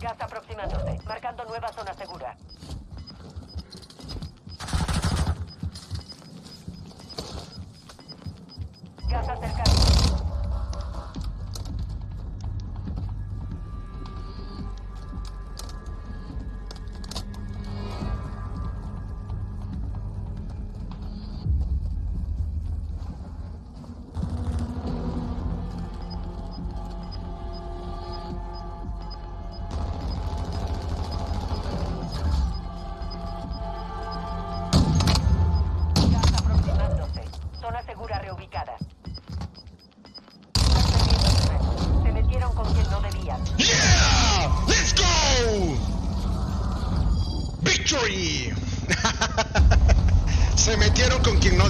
Gas aproximándose. Marcando nueva zona segura. Gas acercando. Zona segura reubicada. Están perdiendo terreno. Se metieron con quien no debían. ¡Yeah! ¡Let's go! ¡Victory! Se metieron con quien no